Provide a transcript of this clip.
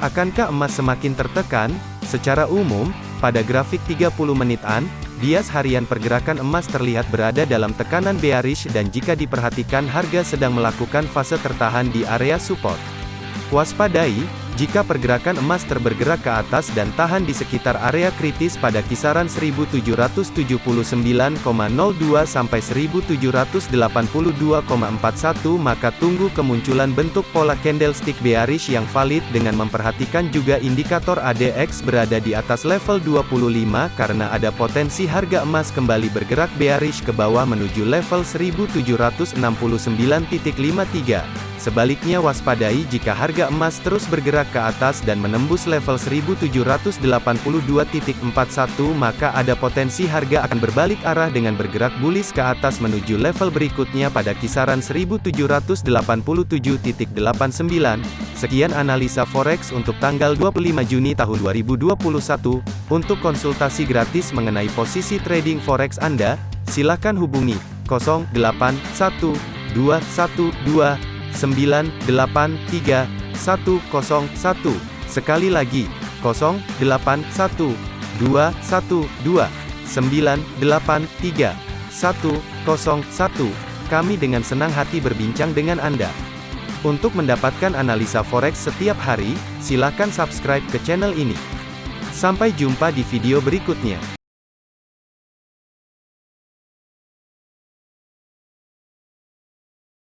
Akankah emas semakin tertekan? Secara umum, pada grafik 30 menitan, bias harian pergerakan emas terlihat berada dalam tekanan bearish dan jika diperhatikan harga sedang melakukan fase tertahan di area support. Waspadai, jika pergerakan emas terbergerak ke atas dan tahan di sekitar area kritis pada kisaran 1779,02 sampai 1782,41 maka tunggu kemunculan bentuk pola candlestick bearish yang valid dengan memperhatikan juga indikator ADX berada di atas level 25 karena ada potensi harga emas kembali bergerak bearish ke bawah menuju level 1769.53. Sebaliknya waspadai jika harga emas terus bergerak ke atas dan menembus level 1782.41 maka ada potensi harga akan berbalik arah dengan bergerak bullish ke atas menuju level berikutnya pada kisaran 1787.89. Sekian analisa forex untuk tanggal 25 Juni tahun 2021. Untuk konsultasi gratis mengenai posisi trading forex Anda, silakan hubungi 081212 983 101. Sekali lagi, 081 212 983 101. Kami dengan senang hati berbincang dengan Anda. Untuk mendapatkan analisa forex setiap hari, silakan subscribe ke channel ini. Sampai jumpa di video berikutnya.